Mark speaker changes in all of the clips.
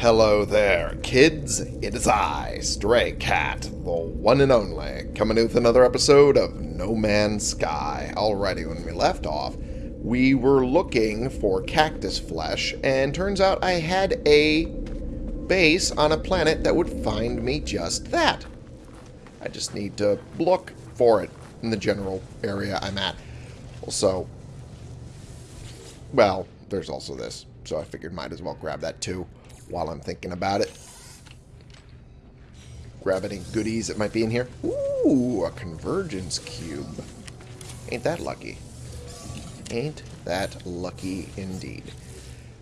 Speaker 1: Hello there, kids. It is I, Stray Cat, the one and only, coming with another episode of No Man's Sky. Alrighty, when we left off, we were looking for cactus flesh, and turns out I had a base on a planet that would find me just that. I just need to look for it in the general area I'm at. Also, well, there's also this, so I figured might as well grab that too while I'm thinking about it. Grab any goodies that might be in here. Ooh, a convergence cube. Ain't that lucky. Ain't that lucky indeed.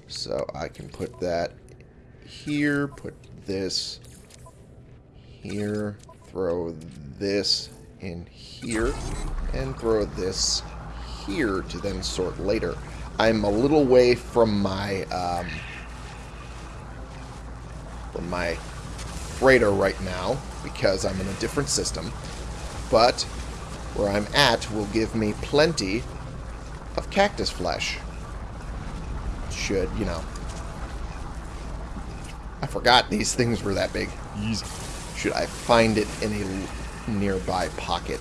Speaker 1: So I can put that here, put this here, throw this in here, and throw this here to then sort later. I'm a little way from my um, from my freighter right now because I'm in a different system. But where I'm at will give me plenty of cactus flesh. Should, you know. I forgot these things were that big. Should I find it in a nearby pocket?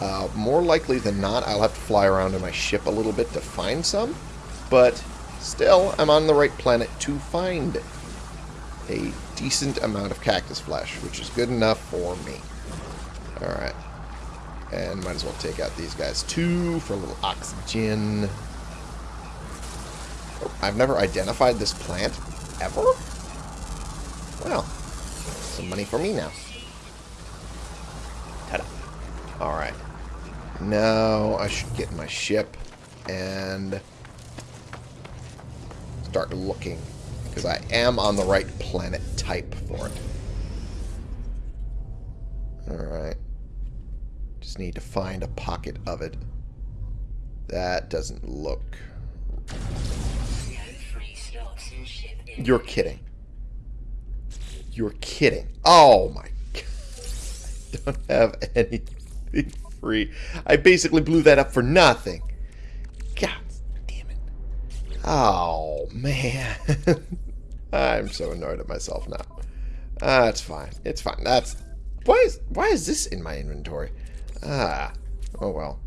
Speaker 1: Uh, more likely than not, I'll have to fly around in my ship a little bit to find some. But still, I'm on the right planet to find a decent amount of cactus flesh, which is good enough for me. Alright. And might as well take out these guys too for a little oxygen. Oh, I've never identified this plant ever? Well, some money for me now. Ta-da. Alright. Now I should get my ship and start looking because I am on the right planet type for it. Alright. Just need to find a pocket of it. That doesn't look... You're kidding. You're kidding. Oh my god. I don't have anything free. I basically blew that up for nothing. God damn it. Oh, man. I'm so annoyed at myself now. Ah, it's fine. It's fine. That's... Why is, why is this in my inventory? Ah. Oh, well.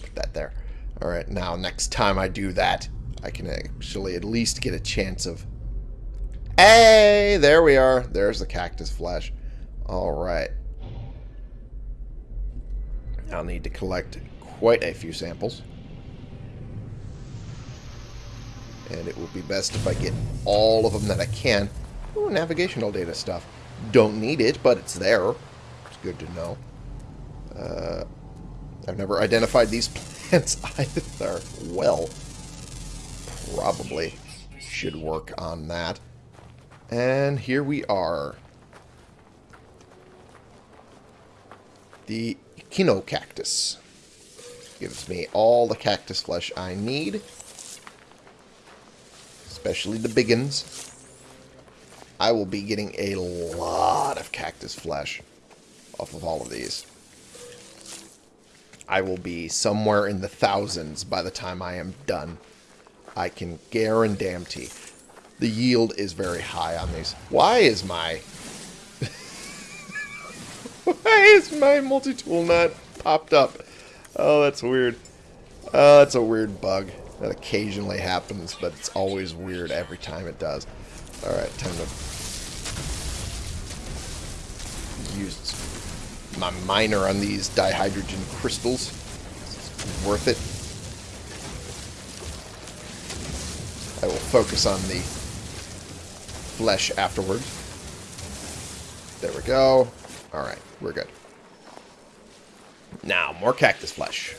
Speaker 1: Put that there. Alright, now next time I do that, I can actually at least get a chance of... Hey! There we are. There's the cactus flesh. Alright. I'll need to collect quite a few samples. And it will be best if I get all of them that I can. Ooh, navigational data stuff. Don't need it, but it's there. It's good to know. Uh, I've never identified these plants either. Well, probably should work on that. And here we are. The Echinocactus. Gives me all the cactus flesh I need especially the biggins. I will be getting a lot of cactus flesh off of all of these. I will be somewhere in the thousands by the time I am done. I can guarantee. The yield is very high on these. Why is my... Why is my multi-tool not popped up? Oh, that's weird. Oh, that's a weird bug. That occasionally happens, but it's always weird every time it does. Alright, time to use my miner on these dihydrogen crystals. It's worth it. I will focus on the flesh afterwards. There we go. Alright, we're good. Now, more cactus flesh.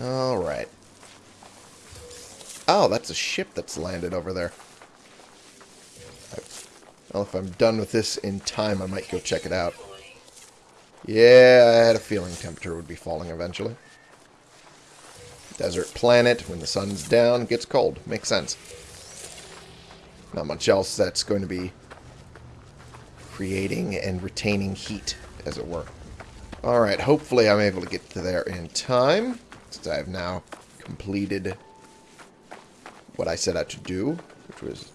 Speaker 1: Alright. Oh, that's a ship that's landed over there. Well, if I'm done with this in time, I might go check it out. Yeah, I had a feeling temperature would be falling eventually. Desert planet, when the sun's down, gets cold. Makes sense. Not much else that's going to be creating and retaining heat, as it were. Alright, hopefully I'm able to get to there in time since I have now completed what I set out to do, which was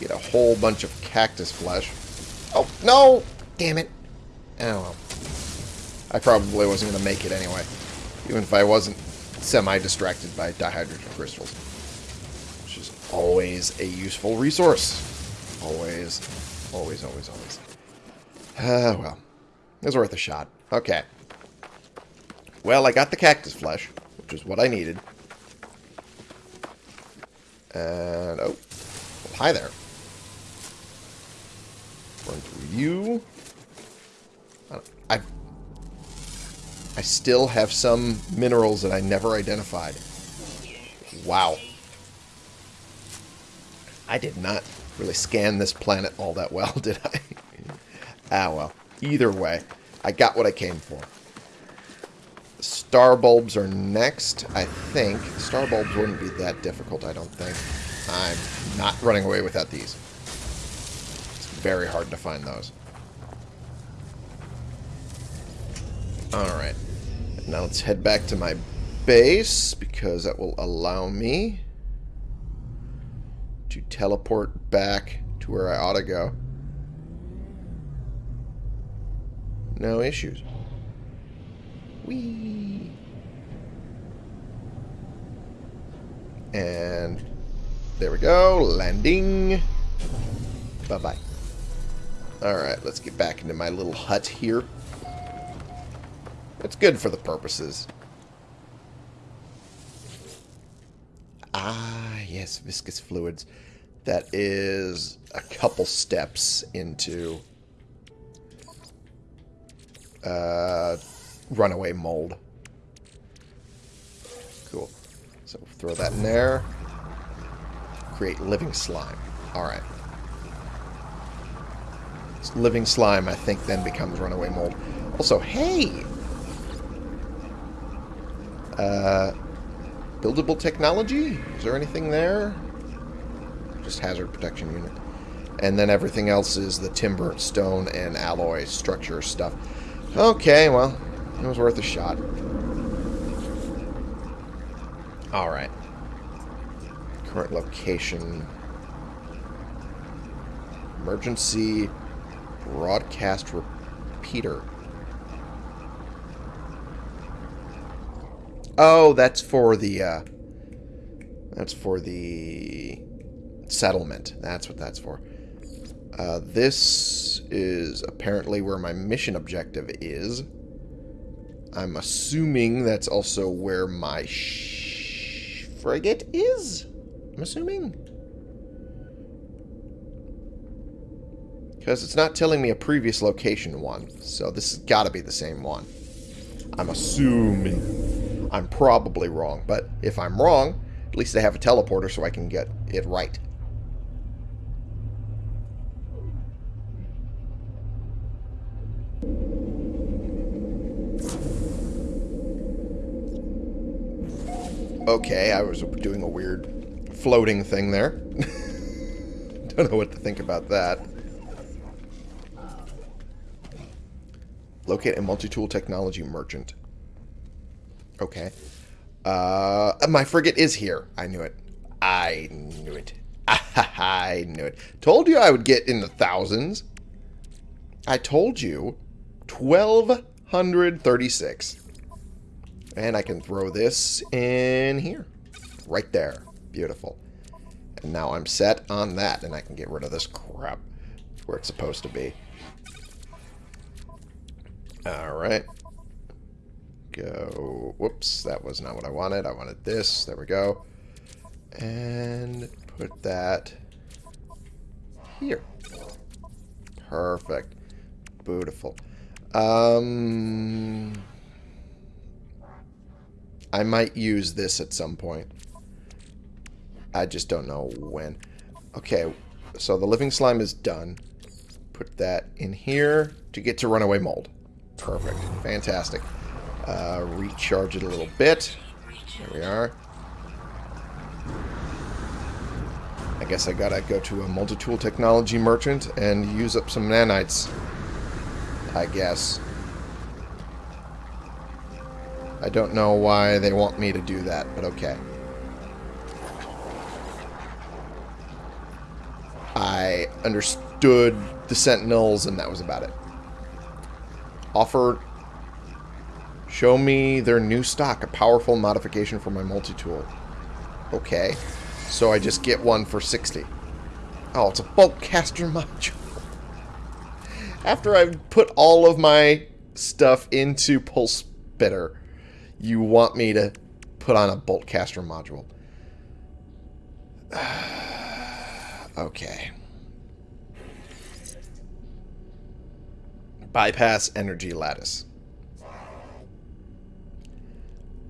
Speaker 1: get a whole bunch of cactus flesh. Oh, no! Damn it. Oh, well. I probably wasn't going to make it anyway, even if I wasn't semi-distracted by dihydrogen crystals, which is always a useful resource. Always, always, always, always. Uh, well, it was worth a shot. Okay. Well, I got the cactus flesh, which is what I needed. And, oh, well, hi there. Run through you. I I still have some minerals that I never identified. Wow. I did not really scan this planet all that well, did I? ah, well. Either way, I got what I came for. Star bulbs are next, I think. Star bulbs wouldn't be that difficult, I don't think. I'm not running away without these. It's very hard to find those. Alright. Now let's head back to my base, because that will allow me to teleport back to where I ought to go. No issues. And there we go. Landing. Bye-bye. Alright, let's get back into my little hut here. It's good for the purposes. Ah, yes, viscous fluids. That is a couple steps into uh, runaway mold. Cool. So throw that in there. Create living slime. Alright. Living slime, I think, then becomes runaway mold. Also, hey! Uh, buildable technology? Is there anything there? Just hazard protection unit. And then everything else is the timber, stone, and alloy structure stuff. Okay, well, it was worth a shot. Alright. Current location. Emergency broadcast repeater. Oh, that's for the, uh, that's for the settlement. That's what that's for. Uh, this is apparently where my mission objective is. I'm assuming that's also where my frigate is? I'm assuming. Because it's not telling me a previous location one. So this has got to be the same one. I'm assuming. I'm probably wrong, but if I'm wrong, at least I have a teleporter so I can get it right. Okay, I was doing a weird floating thing there. Don't know what to think about that. Locate a multi-tool technology merchant. Okay. Uh, my frigate is here. I knew it. I knew it. I knew it. Told you I would get in the thousands. I told you. 1236. And I can throw this in here. Right there. Beautiful. And now I'm set on that, and I can get rid of this crap where it's supposed to be. Alright go... Whoops, that was not what I wanted. I wanted this. There we go. And put that here. Perfect. Beautiful. Um, I might use this at some point. I just don't know when. Okay, so the living slime is done. Put that in here to get to runaway mold. Perfect. Fantastic. Uh, recharge it a little bit. There we are. I guess I gotta go to a multi-tool technology merchant and use up some nanites. I guess. I don't know why they want me to do that, but okay. I understood the sentinels, and that was about it. Offer. Show me their new stock, a powerful modification for my multi-tool. Okay. So I just get one for 60. Oh, it's a bolt caster module. After I've put all of my stuff into Pulse spitter you want me to put on a bolt caster module. okay. Bypass energy lattice.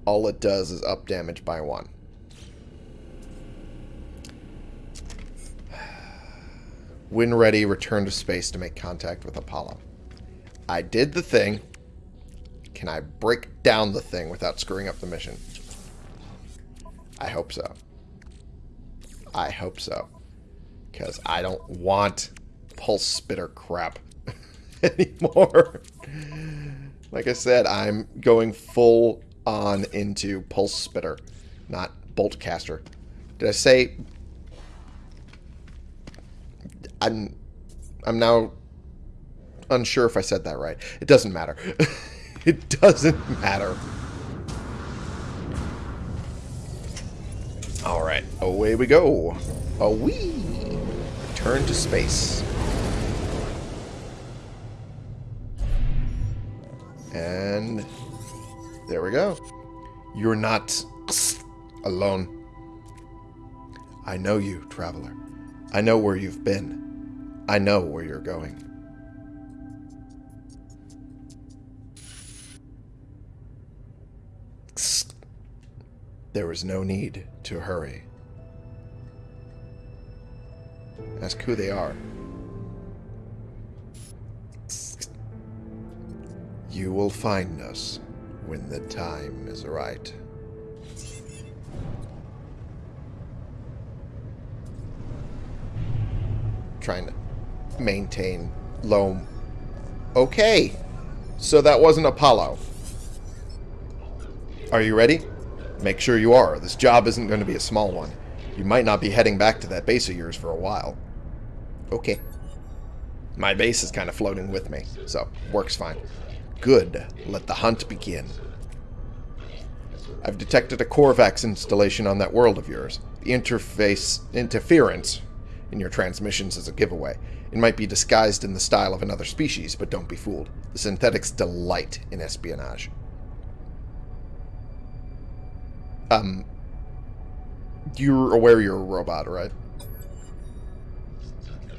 Speaker 1: All it does is up damage by one. When ready, return to space to make contact with Apollo. I did the thing. Can I break down the thing without screwing up the mission? I hope so. I hope so. Because I don't want pulse spitter crap anymore. like I said, I'm going full on into pulse spitter, not bolt caster. Did I say I'm I'm now unsure if I said that right. It doesn't matter. it doesn't matter. Alright, away we go. Away. Turn to space. And there we go. You're not alone. I know you, traveler. I know where you've been. I know where you're going. There is no need to hurry. Ask who they are. You will find us when the time is right. Trying to maintain low... Okay. So that wasn't Apollo. Are you ready? Make sure you are. This job isn't going to be a small one. You might not be heading back to that base of yours for a while. Okay. My base is kind of floating with me, so works fine. Good. Let the hunt begin. I've detected a Korvax installation on that world of yours. The interface interference in your transmissions is a giveaway. It might be disguised in the style of another species, but don't be fooled. The synthetics delight in espionage. Um, you're aware you're a robot, right?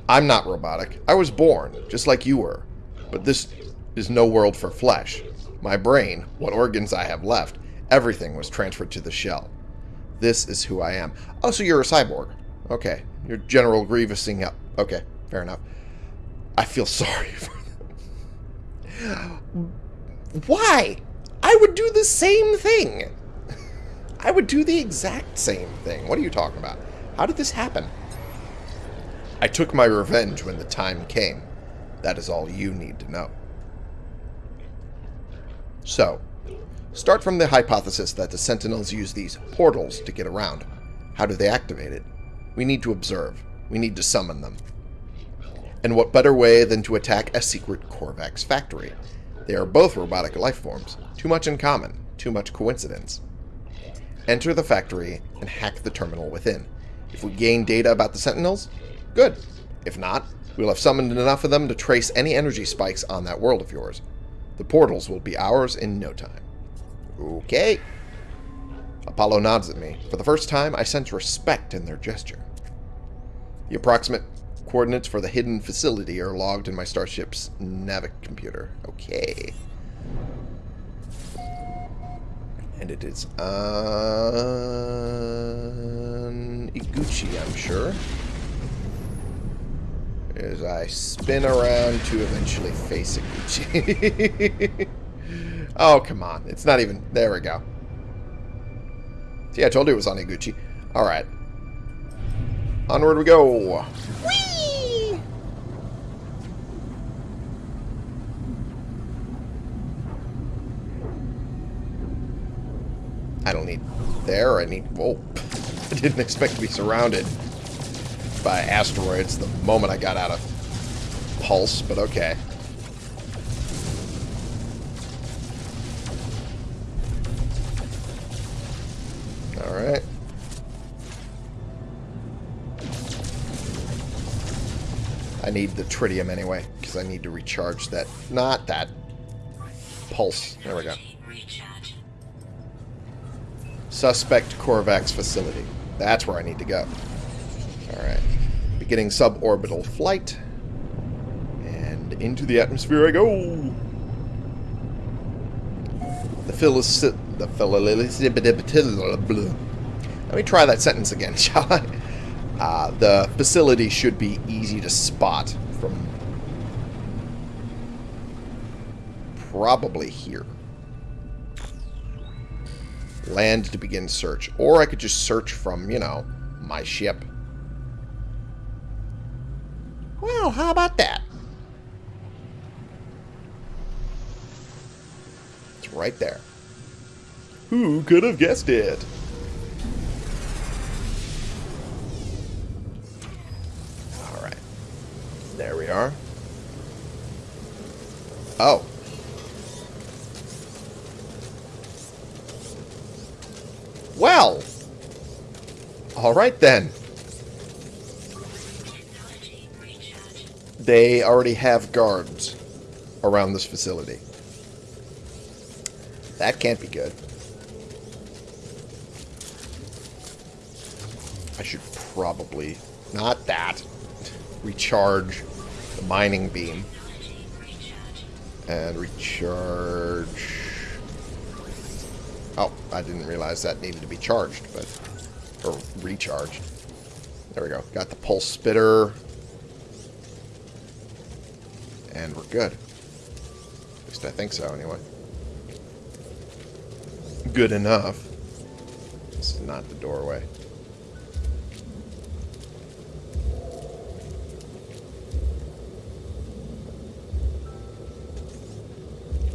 Speaker 1: I'm not robotic. I was born, just like you were. But this is no world for flesh. My brain, what organs I have left, everything was transferred to the shell. This is who I am. Oh, so you're a cyborg. Okay. You're General Grievousing up. Okay, fair enough. I feel sorry for them. Why? I would do the same thing. I would do the exact same thing. What are you talking about? How did this happen? I took my revenge when the time came. That is all you need to know. So, start from the hypothesis that the Sentinels use these portals to get around. How do they activate it? We need to observe. We need to summon them. And what better way than to attack a secret Korvax factory? They are both robotic life forms. Too much in common. Too much coincidence. Enter the factory and hack the terminal within. If we gain data about the Sentinels, good. If not, we'll have summoned enough of them to trace any energy spikes on that world of yours. The portals will be ours in no time. Okay. Apollo nods at me. For the first time, I sense respect in their gesture. The approximate coordinates for the hidden facility are logged in my starship's navic computer. Okay. And it is on Iguchi, I'm sure. As I spin around to eventually face Iguchi. oh, come on. It's not even... There we go. See, I told you it was on Iguchi. Alright. Onward we go. Whee! I don't need there. I need... Whoa. I didn't expect to be surrounded. by asteroids the moment I got out of pulse, but okay. Alright. I need the tritium anyway, because I need to recharge that. Not that. Pulse. There we go. Suspect Korvax facility. That's where I need to go. Alright. Beginning suborbital flight. And into the atmosphere I go. The Phyllis... The Phyllis... Let me try that sentence again, shall I? Uh, the facility should be easy to spot from probably here. Land to begin search. Or I could just search from, you know, my ship. Well, how about that? It's right there. Who could have guessed it? Alright. There we are. Oh. Well. Alright then. They already have guards around this facility. That can't be good. I should probably... Not that. Recharge the mining beam. And recharge... Oh, I didn't realize that needed to be charged, but... Or recharged. There we go. Got the pulse spitter. And we're good. At least I think so, anyway. Good enough. This is not the doorway.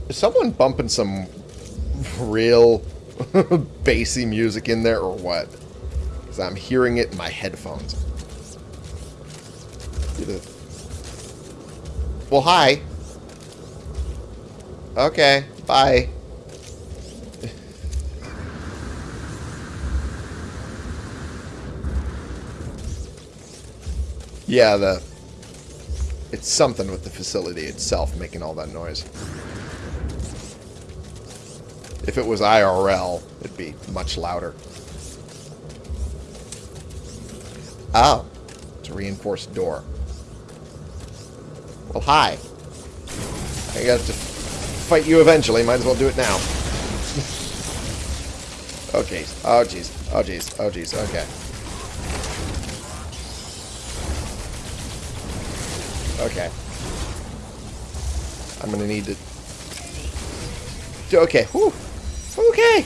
Speaker 1: Is someone bumping some real bassy music in there or what? Because I'm hearing it in my headphones. Well, hi. Okay, bye. yeah, the... It's something with the facility itself making all that noise. If it was IRL, it'd be much louder. Oh. It's a reinforced door. Well, hi. I got to fight you eventually. Might as well do it now. oh, jeez. Oh, jeez. Oh, jeez. Oh, jeez. Okay. Okay. I'm going to need to... Okay. Whew. Okay.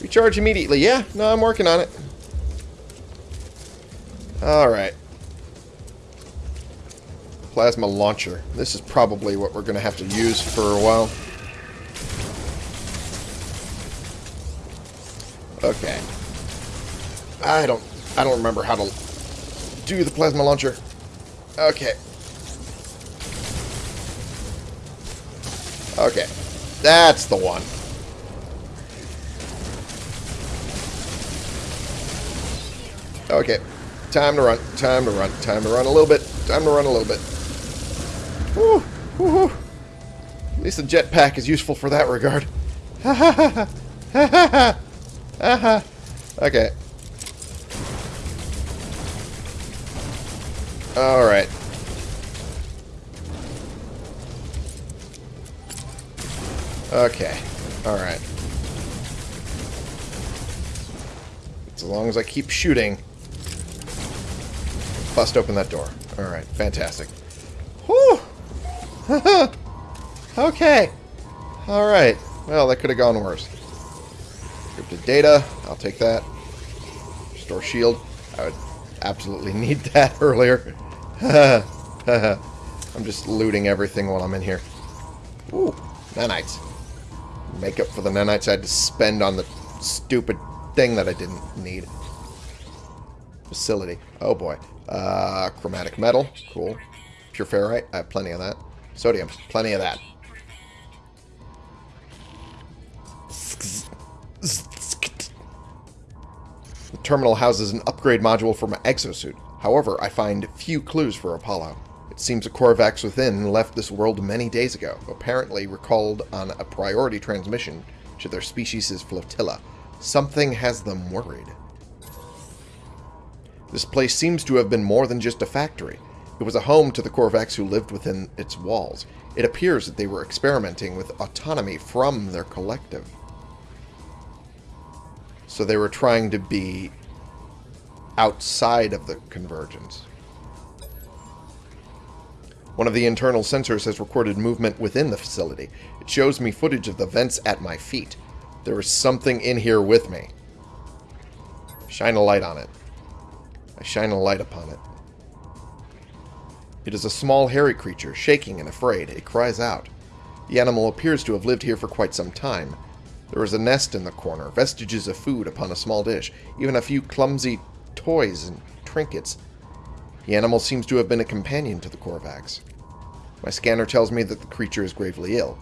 Speaker 1: Recharge immediately. Yeah, no, I'm working on it. Alright. Plasma launcher. This is probably what we're going to have to use for a while. Okay. I don't I don't remember how to do the plasma launcher. Okay. Okay. That's the one. Okay. Time to run. Time to run. Time to run a little bit. Time to run a little bit. Woo! Woo! At least the jetpack is useful for that regard. Ha ha ha! Ha ha ha! Ha ha! Okay. Alright. Okay. Alright. As long as I keep shooting, bust open that door. Alright, fantastic. Whew! okay. Alright. Well, that could have gone worse. Encrypted data. I'll take that. Store shield. I would absolutely need that earlier. I'm just looting everything while I'm in here. Ooh, nanites. Make up for the nanites I had to spend on the stupid thing that I didn't need. facility. Oh boy. Uh, chromatic metal. Cool. Pure ferrite. I have plenty of that. Sodium. Plenty of that. The terminal houses an upgrade module for my exosuit. However, I find few clues for Apollo. It seems the Korvax within left this world many days ago, apparently recalled on a priority transmission to their species' flotilla. Something has them worried. This place seems to have been more than just a factory. It was a home to the Korvax who lived within its walls. It appears that they were experimenting with autonomy from their collective. So they were trying to be outside of the convergence. One of the internal sensors has recorded movement within the facility. It shows me footage of the vents at my feet. There is something in here with me. Shine a light on it. I shine a light upon it. It is a small hairy creature, shaking and afraid. It cries out. The animal appears to have lived here for quite some time. There is a nest in the corner, vestiges of food upon a small dish, even a few clumsy toys and trinkets. The animal seems to have been a companion to the Korvax. My scanner tells me that the creature is gravely ill.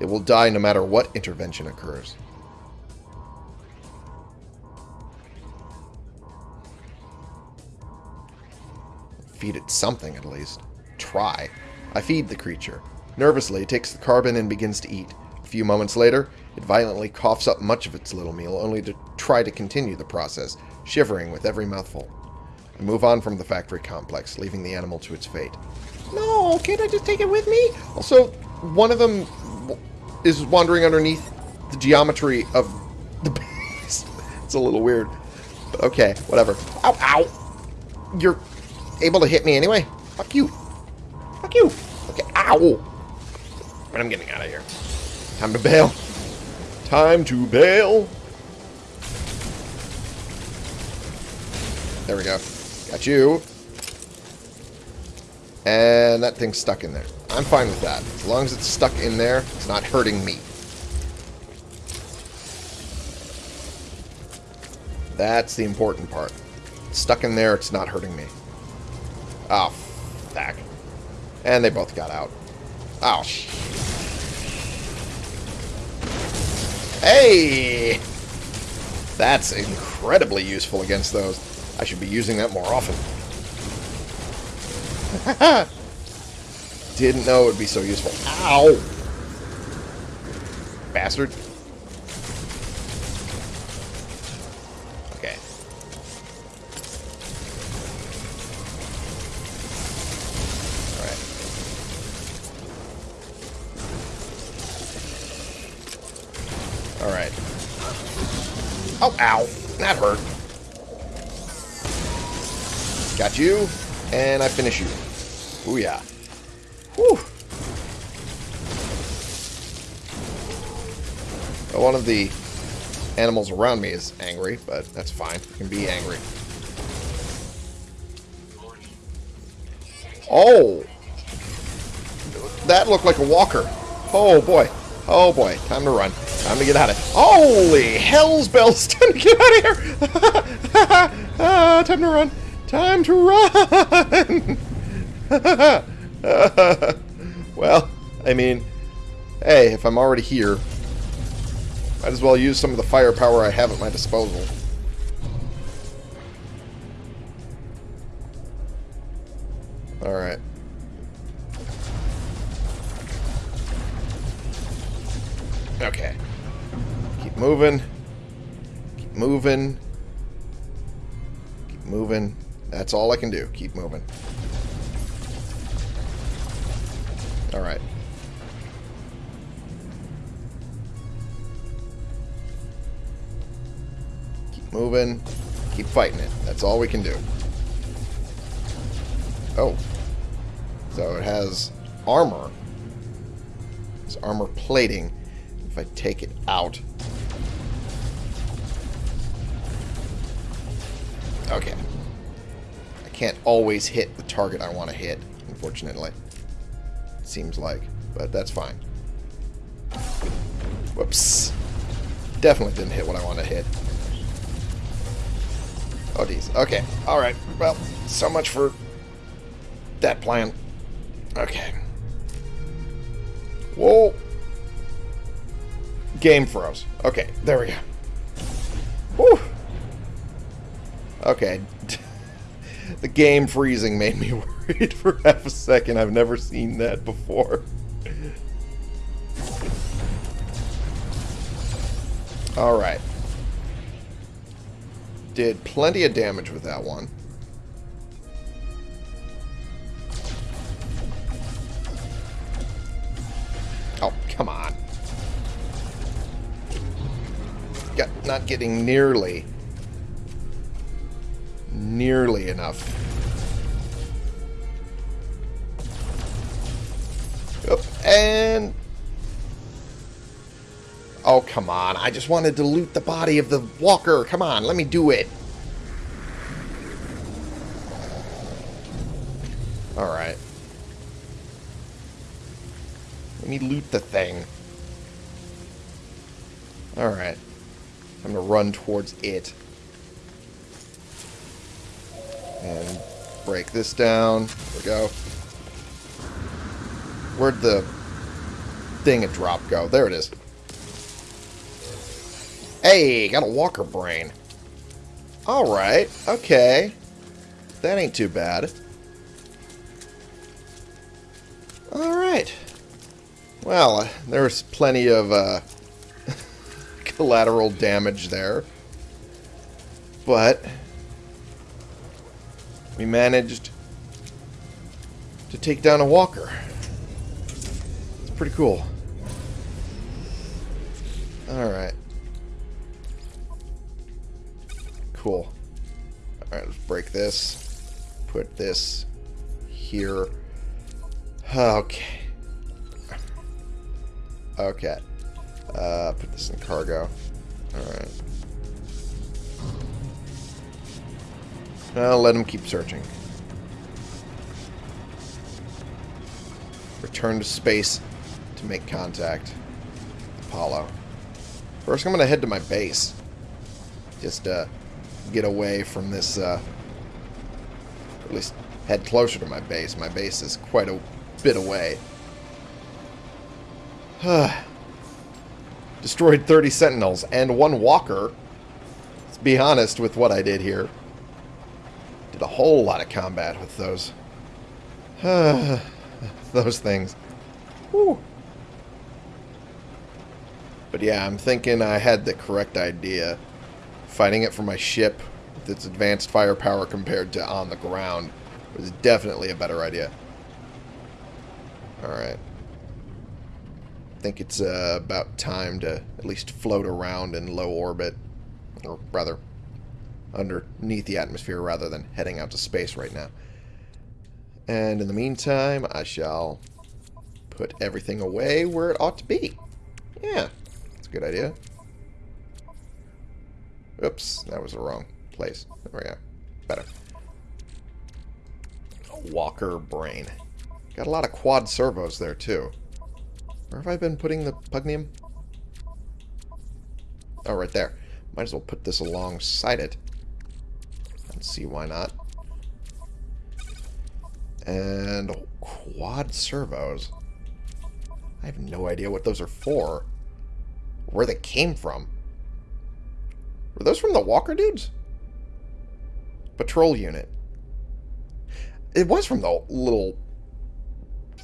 Speaker 1: It will die no matter what intervention occurs. Feed it something, at least. Try. I feed the creature. Nervously, it takes the carbon and begins to eat. A few moments later, it violently coughs up much of its little meal, only to try to continue the process, shivering with every mouthful. I move on from the factory complex, leaving the animal to its fate. No, can't I just take it with me? Also, one of them is wandering underneath the geometry of the base. it's a little weird. But okay, whatever. Ow, ow! You're able to hit me anyway? Fuck you. Fuck you. Okay, ow! But I'm getting out of here. Time to bail. Time to bail. There we go. Got you. And that thing's stuck in there. I'm fine with that. As long as it's stuck in there, it's not hurting me. That's the important part. It's stuck in there, it's not hurting me. Oh, fuck. And they both got out. Oh, sh Hey! That's incredibly useful against those. I should be using that more often. Didn't know it would be so useful. Ow! Bastard. Oh, ow. That hurt. Got you. And I finish you. Booyah. Whew. Well, one of the animals around me is angry, but that's fine. You can be angry. Oh! That looked like a walker. Oh, boy. Oh, boy. Time to run. Time to get out of here. Holy hell's bells! Time to get out of here! ah, time to run. Time to run! well, I mean, hey, if I'm already here, might as well use some of the firepower I have at my disposal. Moving. Keep moving. Keep moving. That's all I can do. Keep moving. Alright. Keep moving. Keep fighting it. That's all we can do. Oh. So it has armor. It's armor plating. If I take it out... Okay I can't always hit the target I want to hit, unfortunately. Seems like, but that's fine. Whoops. Definitely didn't hit what I want to hit. Oh, geez. Okay. Alright. Well, so much for that plan. Okay. Whoa. Game froze. Okay, there we go. Whew. Okay. the game freezing made me worried for half a second. I've never seen that before. Alright. Did plenty of damage with that one. Oh, come on. Got, not getting nearly, nearly enough. And... Oh, come on. I just wanted to loot the body of the walker. Come on, let me do it. Alright. Let me loot the thing. Alright. I'm gonna run towards it. And break this down. There we go. Where'd the thing it drop go? There it is. Hey, got a walker brain. Alright, okay. That ain't too bad. Alright. Well, there's plenty of uh, collateral damage there. But we managed to take down a walker. It's pretty cool. Alright. Cool. Alright, let's break this. Put this here. Okay. Okay. Uh, put this in cargo. Alright. I'll let him keep searching. Return to space to make contact. Apollo. First, I'm going to head to my base. Just, uh, get away from this, uh, at least head closer to my base. My base is quite a bit away. Destroyed 30 sentinels and one walker. Let's be honest with what I did here. A whole lot of combat with those. those things. Whew. But yeah, I'm thinking I had the correct idea. Fighting it from my ship with its advanced firepower compared to on the ground was definitely a better idea. Alright I think it's uh, about time to at least float around in low orbit. Or rather, underneath the atmosphere rather than heading out to space right now. And in the meantime, I shall put everything away where it ought to be. Yeah, that's a good idea. Oops, that was the wrong place. There we go. Better. Walker brain. Got a lot of quad servos there, too. Where have I been putting the pugneum? Oh, right there. Might as well put this alongside it. See why not. And quad servos. I have no idea what those are for. Where they came from. Were those from the Walker dudes? Patrol unit. It was from the little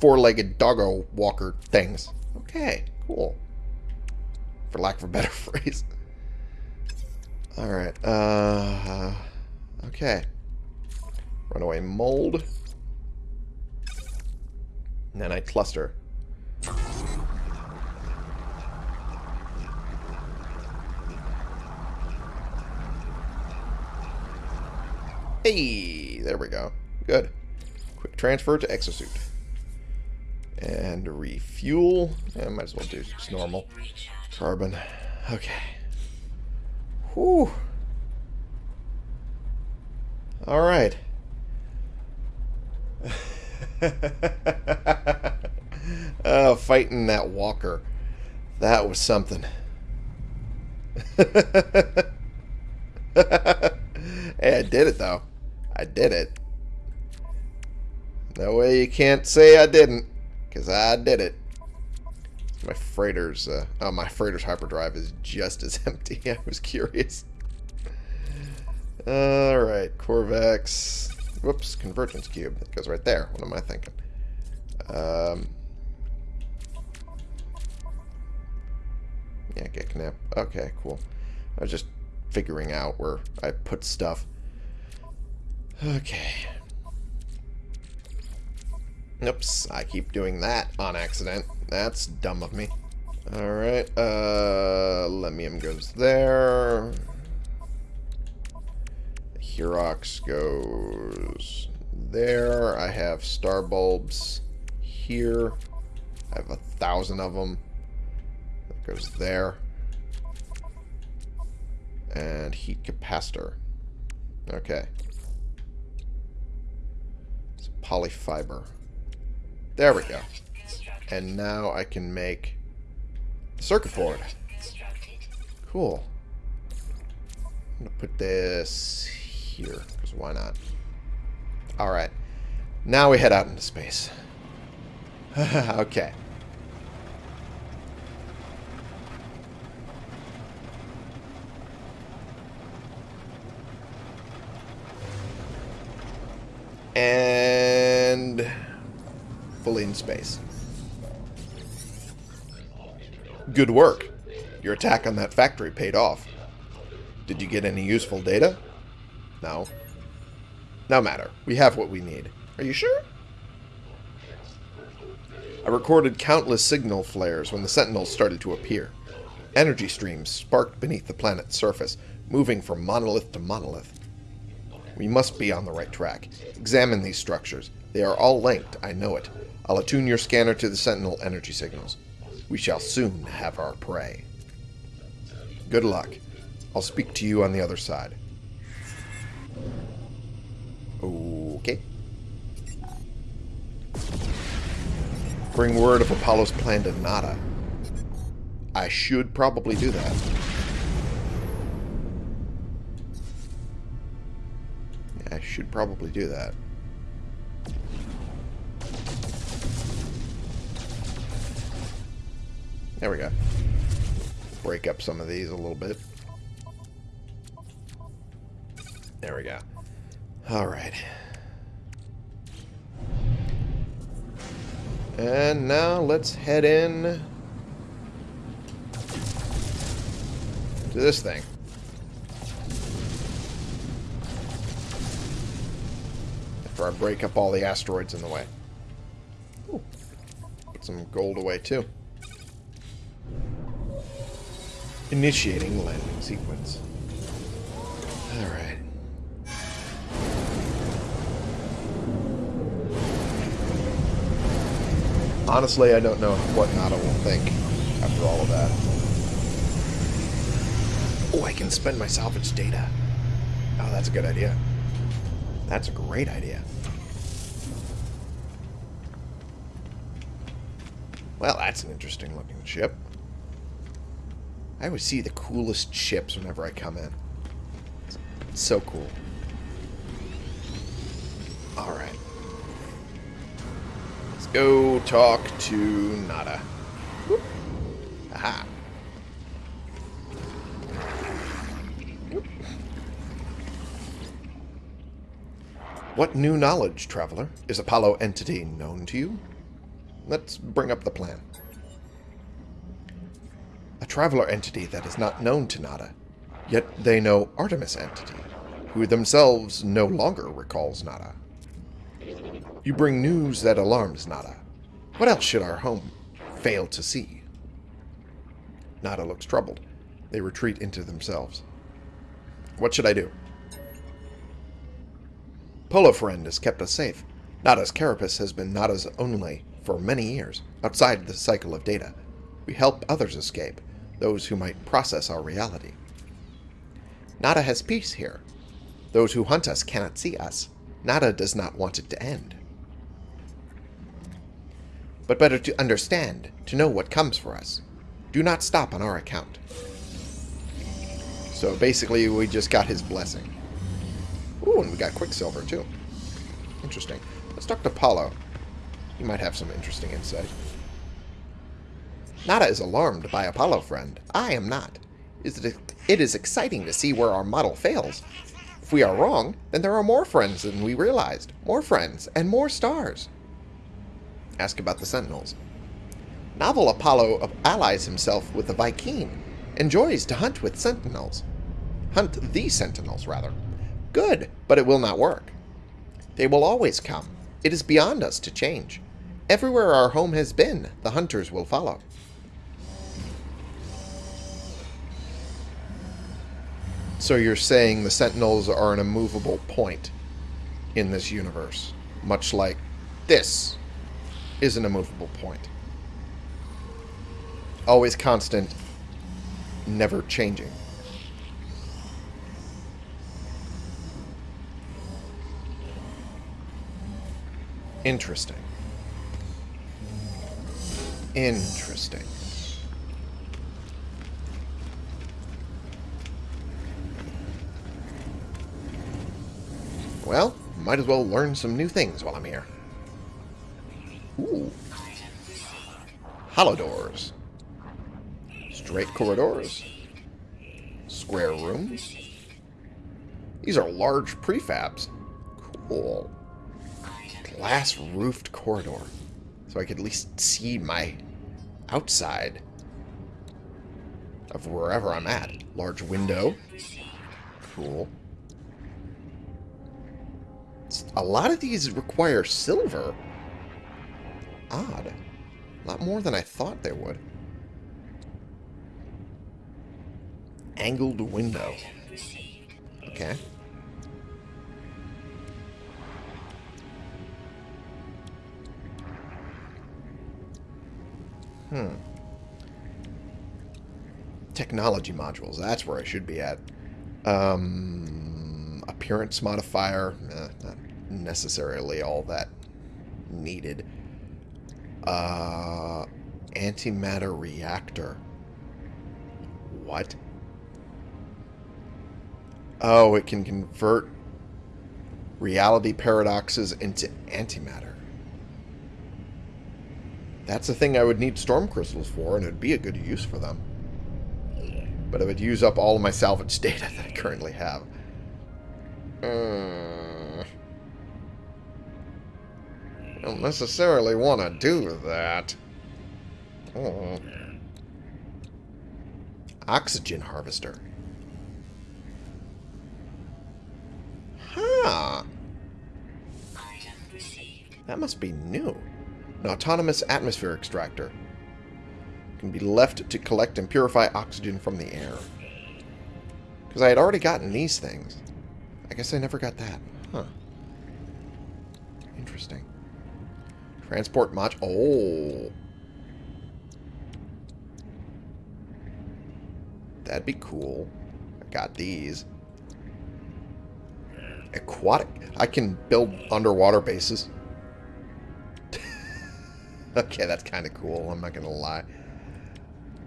Speaker 1: four-legged doggo walker things. Okay, cool. For lack of a better phrase. Alright, uh... Okay. Runaway mold. Nanite cluster. Hey, there we go. Good. Quick transfer to exosuit. And refuel. Yeah, might as well do just normal. Carbon. Okay. Whew. Alright. oh, fighting that walker. That was something. hey, I did it, though. I did it. No way you can't say I didn't, because I did it. My freighter's, uh, oh, my freighter's hyperdrive is just as empty. I was curious. Alright, Korvax. Whoops, Convergence Cube. That goes right there. What am I thinking? Um, yeah, get knap. Okay, cool. I was just figuring out where I put stuff. Okay. Oops, I keep doing that on accident. That's dumb of me. Alright, uh, Lemmium goes there. Herox goes there. I have star bulbs here. I have a thousand of them. That goes there. And heat capacitor. Okay. It's polyfiber. There we go. And now I can make the circuit board. Cool. I'm going to put this here, because why not? Alright. Now we head out into space. okay. And fully in space. Good work. Your attack on that factory paid off. Did you get any useful data? No. No matter. We have what we need. Are you sure? I recorded countless signal flares when the Sentinels started to appear. Energy streams sparked beneath the planet's surface, moving from monolith to monolith. We must be on the right track. Examine these structures. They are all linked, I know it. I'll attune your scanner to the Sentinel energy signals. We shall soon have our prey. Good luck. I'll speak to you on the other side. Okay. Bring word of Apollo's plan to Nada. I should probably do that. I should probably do that. There we go. Break up some of these a little bit. There we go. Alright. And now let's head in to this thing. After I break up all the asteroids in the way. Ooh. Put some gold away too. Initiating landing sequence. Alright. Honestly, I don't know what Nada will think after all of that. Oh, I can spend my salvage data. Oh, that's a good idea. That's a great idea. Well, that's an interesting looking ship. I always see the coolest ships whenever I come in. It's so cool. Alright. Go talk to Nada. Whoop. Aha. What new knowledge, traveler? Is Apollo entity known to you? Let's bring up the plan. A traveler entity that is not known to Nada. Yet they know Artemis entity, who themselves no longer recalls Nada. You bring news that alarms Nada. What else should our home fail to see? Nada looks troubled. They retreat into themselves. What should I do? Polo Friend has kept us safe. Nada's carapace has been Nada's only for many years, outside the cycle of data. We help others escape, those who might process our reality. Nada has peace here. Those who hunt us cannot see us. Nada does not want it to end. But better to understand, to know what comes for us. Do not stop on our account. So basically, we just got his blessing. Ooh, and we got Quicksilver, too. Interesting. Let's talk to Polo. He might have some interesting insight. Nada is alarmed by Apollo, friend. I am not. Is it, it is exciting to see where our model fails. If we are wrong, then there are more friends than we realized. More friends and more stars. Ask about the Sentinels. Novel Apollo allies himself with the Vy'keen, Enjoys to hunt with Sentinels. Hunt the Sentinels, rather. Good, but it will not work. They will always come. It is beyond us to change. Everywhere our home has been, the hunters will follow. So you're saying the Sentinels are an immovable point in this universe, much like this is an immovable point. Always constant, never changing. Interesting. Interesting. Well, might as well learn some new things while I'm here. Ooh. Hollow doors. Straight corridors. Square rooms. These are large prefabs. Cool. Glass-roofed corridor. So I could at least see my outside of wherever I'm at. Large window. Cool. A lot of these require silver. Odd. A lot more than I thought they would. Angled window. Okay. Hmm. Technology modules. That's where I should be at. Um, appearance modifier. Eh, not necessarily all that needed. Uh, antimatter reactor. What? Oh, it can convert reality paradoxes into antimatter. That's the thing I would need storm crystals for, and it would be a good use for them. But it would use up all of my salvage data that I currently have. Uh, don't necessarily want to do that. Oh. Oxygen harvester. Huh. That must be new. An autonomous atmosphere extractor. Can be left to collect and purify oxygen from the air. Because I had already gotten these things. I guess I never got that. Huh. Interesting. Transport mod... Oh. That'd be cool. I got these. Aquatic. I can build underwater bases. okay, that's kind of cool. I'm not going to lie.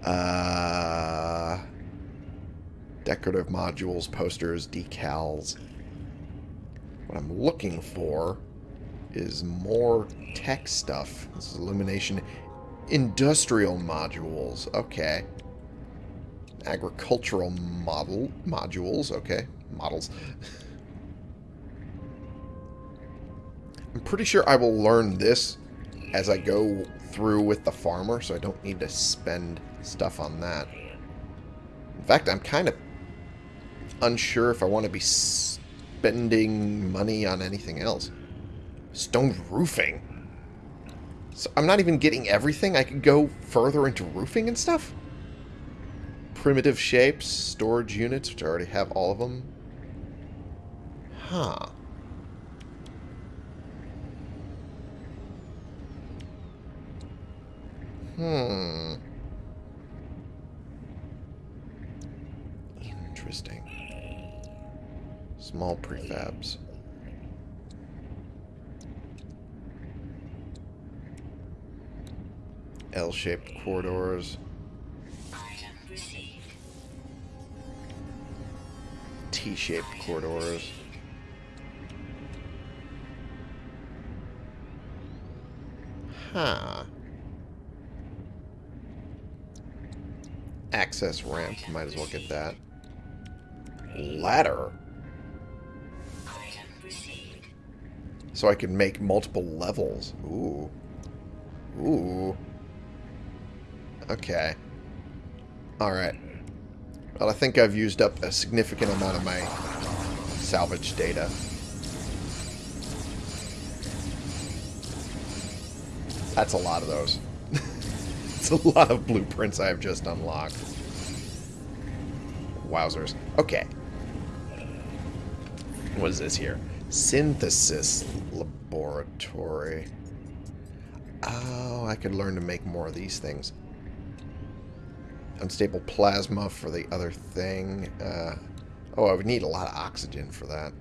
Speaker 1: Uh, decorative modules, posters, decals. What I'm looking for is more tech stuff. This is illumination. Industrial modules. Okay. Agricultural model modules. Okay. Models. I'm pretty sure I will learn this as I go through with the farmer, so I don't need to spend stuff on that. In fact, I'm kind of unsure if I want to be spending money on anything else. Stone roofing. So I'm not even getting everything. I could go further into roofing and stuff. Primitive shapes, storage units, which I already have all of them. Huh. Hmm. Interesting. Small prefabs. L-shaped corridors. T-shaped corridors. Huh. Access ramp. Might as well get that. Ladder. So I can make multiple levels. Ooh. Ooh. Okay. Alright. Well, I think I've used up a significant amount of my salvage data. That's a lot of those. it's a lot of blueprints I've just unlocked. Wowzers. Okay. What is this here? Synthesis Laboratory. Oh, I could learn to make more of these things. Unstable plasma for the other thing. Uh, oh, I would need a lot of oxygen for that.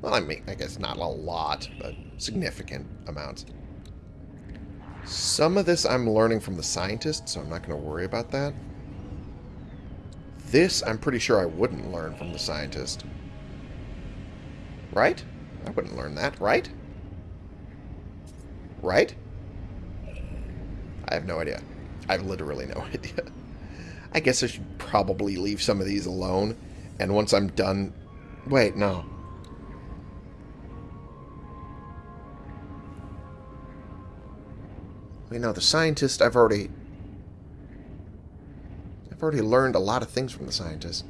Speaker 1: Well, I mean, I guess not a lot, but significant amounts. Some of this I'm learning from the scientist, so I'm not going to worry about that. This, I'm pretty sure I wouldn't learn from the scientist. Right? I wouldn't learn that, right? Right? I have no idea. I have literally no idea. I guess I should probably leave some of these alone. And once I'm done... Wait, no. Wait, no, the scientist, I've already... I've already learned a lot of things from the scientist.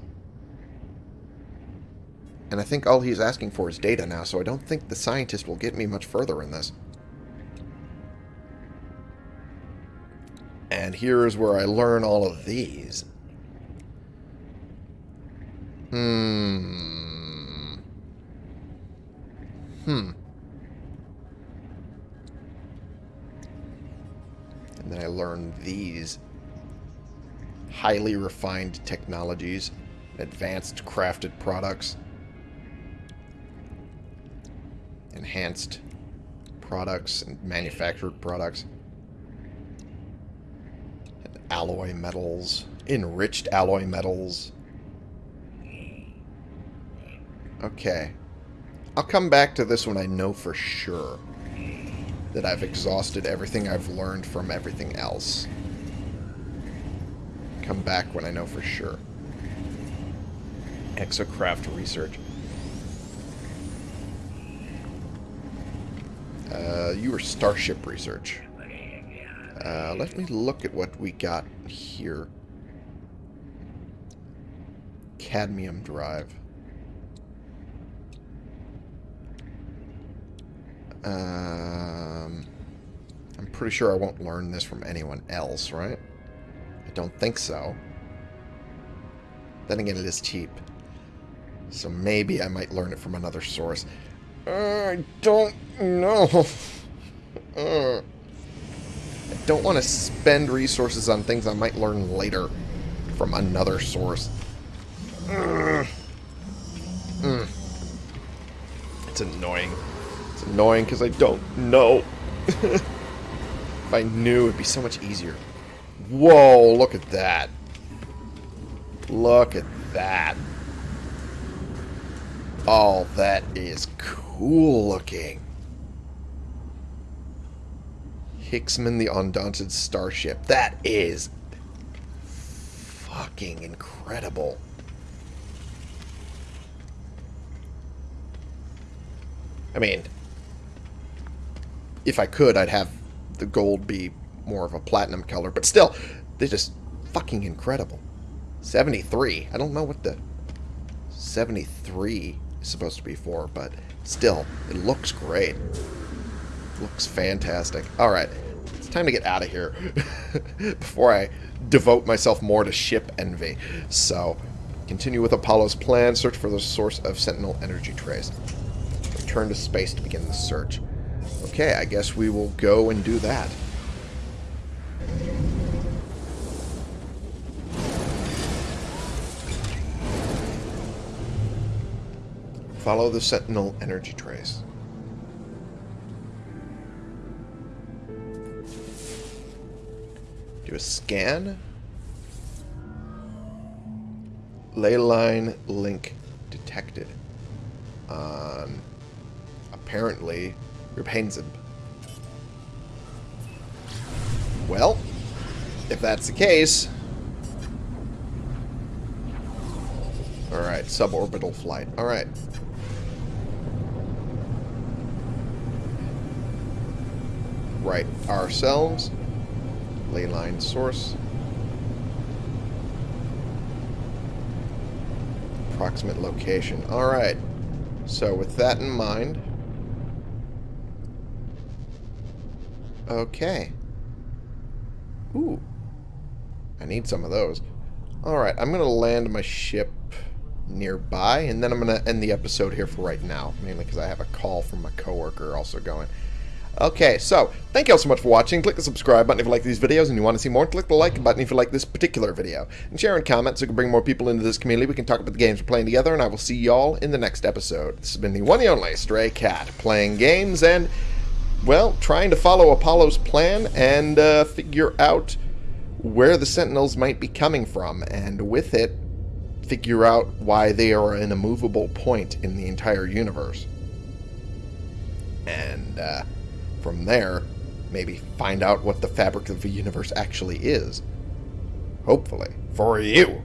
Speaker 1: And I think all he's asking for is data now, so I don't think the scientist will get me much further in this. And here's where I learn all of these. Hmm. Hmm. And then I learn these highly refined technologies, advanced crafted products, enhanced products and manufactured products alloy metals, enriched alloy metals. Okay. I'll come back to this when I know for sure that I've exhausted everything I've learned from everything else. Come back when I know for sure. Exocraft research. Uh, you were Starship research. Uh, let me look at what we got here. Cadmium drive. Um, I'm pretty sure I won't learn this from anyone else, right? I don't think so. Then again, it is cheap. So maybe I might learn it from another source. Uh, I don't know. uh. I don't want to spend resources on things I might learn later from another source. Mm. Mm. It's annoying. It's annoying because I don't know. if I knew, it'd be so much easier. Whoa, look at that. Look at that. Oh, that is cool looking. Hicksman the Undaunted Starship. That is fucking incredible. I mean, if I could, I'd have the gold be more of a platinum color, but still, they're just fucking incredible. 73. I don't know what the 73 is supposed to be for, but still, it looks great. Looks fantastic. Alright, it's time to get out of here before I devote myself more to ship envy. So, continue with Apollo's plan, search for the source of Sentinel energy trace. Return to space to begin the search. Okay, I guess we will go and do that. Follow the Sentinel energy trace. Do a scan. Ley line link detected. On apparently Rapunzel. Well, if that's the case... Alright, suborbital flight. Alright. Right ourselves. Leyline source. Approximate location. Alright. So with that in mind... Okay. Ooh. I need some of those. Alright, I'm going to land my ship nearby, and then I'm going to end the episode here for right now, mainly because I have a call from my coworker also going. Okay, so, thank you all so much for watching. Click the subscribe button if you like these videos and you want to see more. Click the like button if you like this particular video. And share and comment so we can bring more people into this community. We can talk about the games we're playing together, and I will see y'all in the next episode. This has been the one and only Stray Cat, playing games and, well, trying to follow Apollo's plan and uh, figure out where the Sentinels might be coming from, and with it, figure out why they are an immovable point in the entire universe. And, uh, from there, maybe find out what the fabric of the universe actually is. Hopefully. For you.